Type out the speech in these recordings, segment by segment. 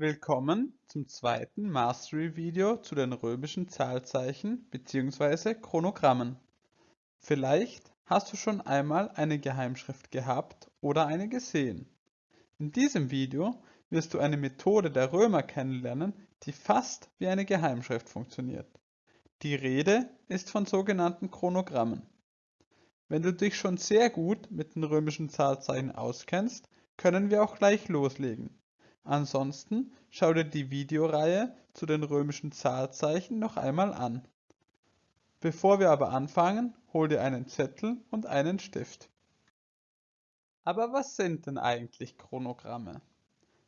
Willkommen zum zweiten Mastery-Video zu den römischen Zahlzeichen bzw. Chronogrammen. Vielleicht hast du schon einmal eine Geheimschrift gehabt oder eine gesehen. In diesem Video wirst du eine Methode der Römer kennenlernen, die fast wie eine Geheimschrift funktioniert. Die Rede ist von sogenannten Chronogrammen. Wenn du dich schon sehr gut mit den römischen Zahlzeichen auskennst, können wir auch gleich loslegen. Ansonsten schau dir die Videoreihe zu den römischen Zahlzeichen noch einmal an. Bevor wir aber anfangen, hol dir einen Zettel und einen Stift. Aber was sind denn eigentlich Chronogramme?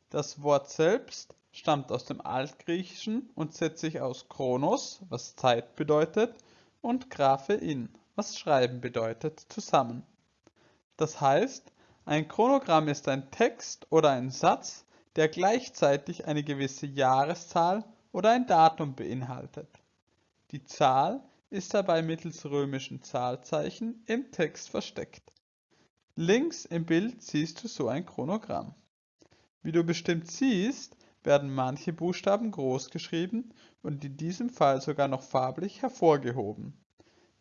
Das Wort selbst stammt aus dem Altgriechischen und setzt sich aus Chronos, was Zeit bedeutet, und Graphein, was Schreiben bedeutet, zusammen. Das heißt, ein Chronogramm ist ein Text oder ein Satz, der gleichzeitig eine gewisse Jahreszahl oder ein Datum beinhaltet. Die Zahl ist dabei mittels römischen Zahlzeichen im Text versteckt. Links im Bild siehst du so ein Chronogramm. Wie du bestimmt siehst, werden manche Buchstaben groß geschrieben und in diesem Fall sogar noch farblich hervorgehoben.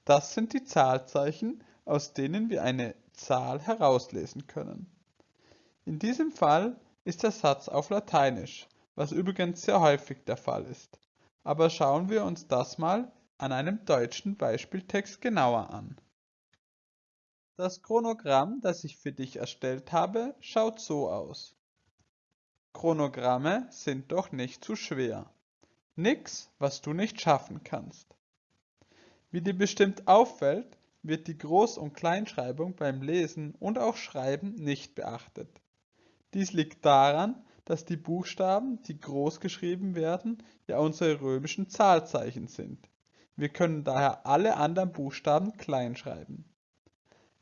Das sind die Zahlzeichen, aus denen wir eine Zahl herauslesen können. In diesem Fall ist der Satz auf Lateinisch, was übrigens sehr häufig der Fall ist. Aber schauen wir uns das mal an einem deutschen Beispieltext genauer an. Das Chronogramm, das ich für dich erstellt habe, schaut so aus. Chronogramme sind doch nicht zu schwer. Nix, was du nicht schaffen kannst. Wie dir bestimmt auffällt, wird die Groß- und Kleinschreibung beim Lesen und auch Schreiben nicht beachtet. Dies liegt daran, dass die Buchstaben, die groß geschrieben werden, ja unsere römischen Zahlzeichen sind. Wir können daher alle anderen Buchstaben klein schreiben.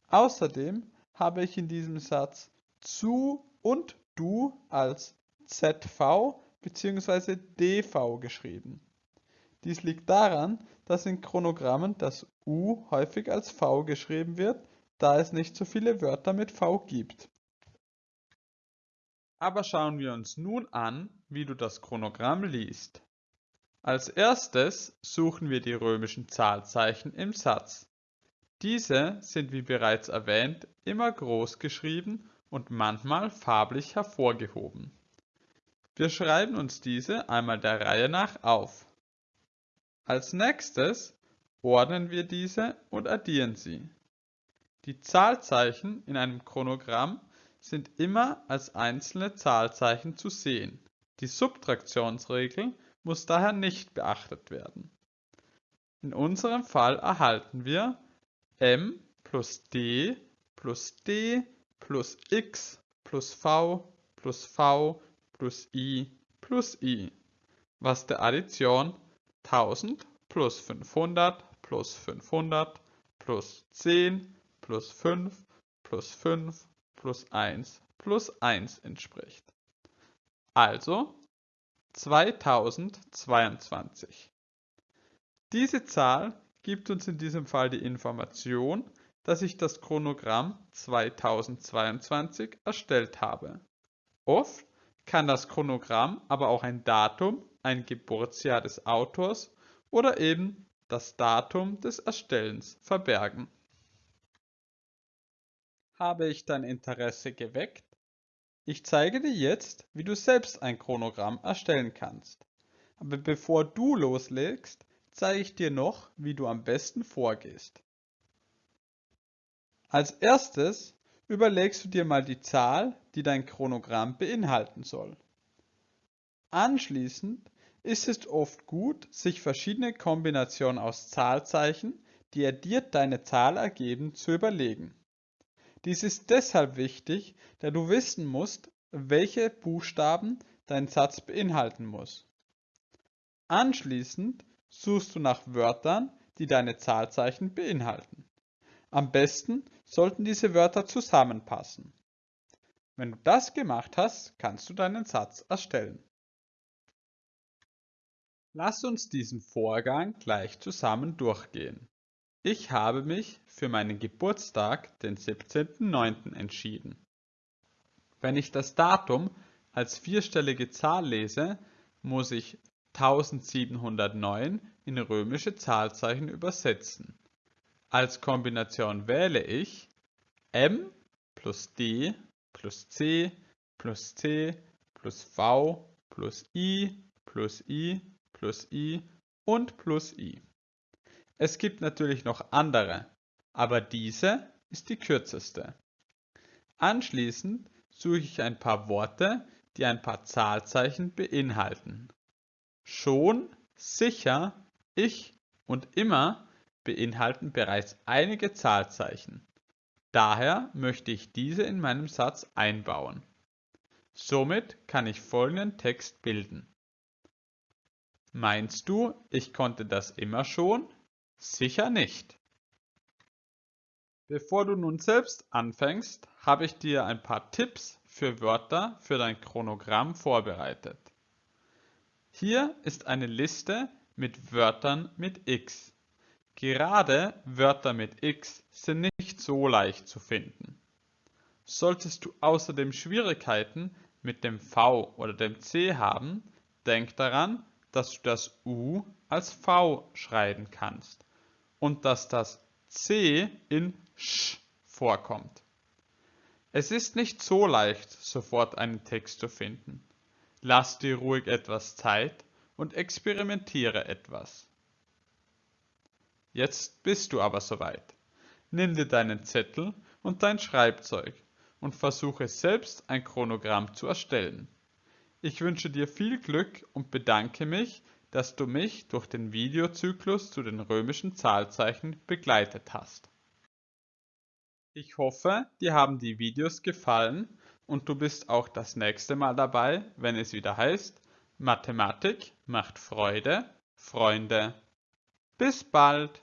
Außerdem habe ich in diesem Satz zu und du als ZV bzw. DV geschrieben. Dies liegt daran, dass in Chronogrammen das U häufig als V geschrieben wird, da es nicht so viele Wörter mit V gibt. Aber schauen wir uns nun an, wie du das Chronogramm liest. Als erstes suchen wir die römischen Zahlzeichen im Satz. Diese sind wie bereits erwähnt immer groß geschrieben und manchmal farblich hervorgehoben. Wir schreiben uns diese einmal der Reihe nach auf. Als nächstes ordnen wir diese und addieren sie. Die Zahlzeichen in einem Chronogramm sind immer als einzelne Zahlzeichen zu sehen. Die Subtraktionsregel muss daher nicht beachtet werden. In unserem Fall erhalten wir m plus d plus d plus x plus v plus v plus i plus i, was der Addition 1000 plus 500 plus 500 plus 10 plus 5 plus 5 plus 1 plus 1 entspricht. Also 2022. Diese Zahl gibt uns in diesem Fall die Information, dass ich das Chronogramm 2022 erstellt habe. Oft kann das Chronogramm aber auch ein Datum, ein Geburtsjahr des Autors oder eben das Datum des Erstellens verbergen. Habe ich dein Interesse geweckt? Ich zeige dir jetzt, wie du selbst ein Chronogramm erstellen kannst. Aber bevor du loslegst, zeige ich dir noch, wie du am besten vorgehst. Als erstes überlegst du dir mal die Zahl, die dein Chronogramm beinhalten soll. Anschließend ist es oft gut, sich verschiedene Kombinationen aus Zahlzeichen, die addiert deine Zahl ergeben, zu überlegen. Dies ist deshalb wichtig, da du wissen musst, welche Buchstaben dein Satz beinhalten muss. Anschließend suchst du nach Wörtern, die deine Zahlzeichen beinhalten. Am besten sollten diese Wörter zusammenpassen. Wenn du das gemacht hast, kannst du deinen Satz erstellen. Lass uns diesen Vorgang gleich zusammen durchgehen. Ich habe mich für meinen Geburtstag, den 17.09. entschieden. Wenn ich das Datum als vierstellige Zahl lese, muss ich 1709 in römische Zahlzeichen übersetzen. Als Kombination wähle ich M plus D plus C plus C plus V plus I plus I plus I und plus I. Es gibt natürlich noch andere, aber diese ist die kürzeste. Anschließend suche ich ein paar Worte, die ein paar Zahlzeichen beinhalten. Schon, sicher, ich und immer beinhalten bereits einige Zahlzeichen. Daher möchte ich diese in meinem Satz einbauen. Somit kann ich folgenden Text bilden. Meinst du, ich konnte das immer schon? Sicher nicht. Bevor du nun selbst anfängst, habe ich dir ein paar Tipps für Wörter für dein Chronogramm vorbereitet. Hier ist eine Liste mit Wörtern mit X. Gerade Wörter mit X sind nicht so leicht zu finden. Solltest du außerdem Schwierigkeiten mit dem V oder dem C haben, denk daran, dass du das U als V schreiben kannst und dass das C in Sch vorkommt. Es ist nicht so leicht, sofort einen Text zu finden. Lass dir ruhig etwas Zeit und experimentiere etwas. Jetzt bist du aber soweit. Nimm dir deinen Zettel und dein Schreibzeug und versuche selbst ein Chronogramm zu erstellen. Ich wünsche dir viel Glück und bedanke mich, dass du mich durch den Videozyklus zu den römischen Zahlzeichen begleitet hast. Ich hoffe, dir haben die Videos gefallen und du bist auch das nächste Mal dabei, wenn es wieder heißt, Mathematik macht Freude, Freunde. Bis bald!